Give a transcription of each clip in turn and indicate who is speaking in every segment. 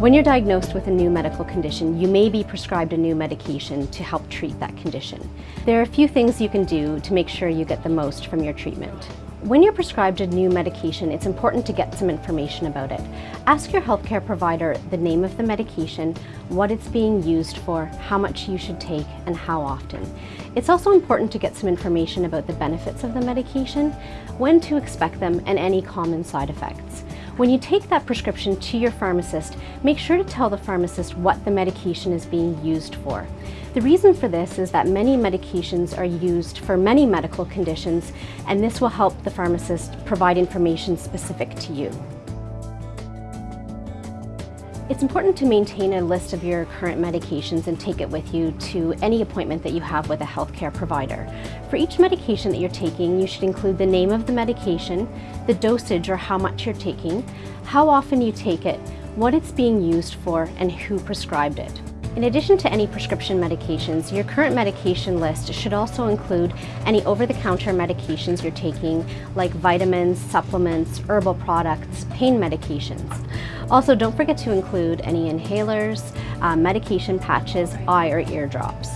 Speaker 1: When you're diagnosed with a new medical condition, you may be prescribed a new medication to help treat that condition. There are a few things you can do to make sure you get the most from your treatment. When you're prescribed a new medication, it's important to get some information about it. Ask your healthcare provider the name of the medication, what it's being used for, how much you should take, and how often. It's also important to get some information about the benefits of the medication, when to expect them, and any common side effects. When you take that prescription to your pharmacist, make sure to tell the pharmacist what the medication is being used for. The reason for this is that many medications are used for many medical conditions, and this will help the pharmacist provide information specific to you. It's important to maintain a list of your current medications and take it with you to any appointment that you have with a healthcare provider. For each medication that you're taking, you should include the name of the medication, the dosage or how much you're taking, how often you take it, what it's being used for, and who prescribed it. In addition to any prescription medications, your current medication list should also include any over-the-counter medications you're taking, like vitamins, supplements, herbal products, pain medications. Also, don't forget to include any inhalers, uh, medication patches, eye or ear drops.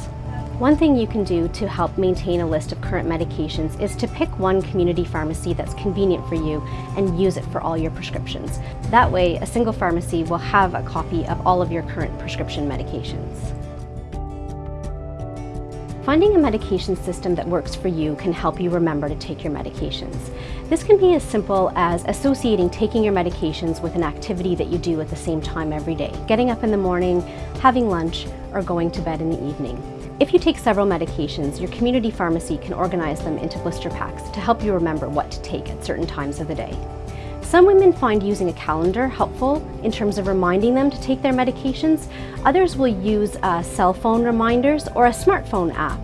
Speaker 1: One thing you can do to help maintain a list of current medications is to pick one community pharmacy that's convenient for you and use it for all your prescriptions. That way, a single pharmacy will have a copy of all of your current prescription medications. Finding a medication system that works for you can help you remember to take your medications. This can be as simple as associating taking your medications with an activity that you do at the same time every day, getting up in the morning, having lunch, or going to bed in the evening. If you take several medications, your community pharmacy can organize them into blister packs to help you remember what to take at certain times of the day. Some women find using a calendar helpful in terms of reminding them to take their medications. Others will use uh, cell phone reminders or a smartphone app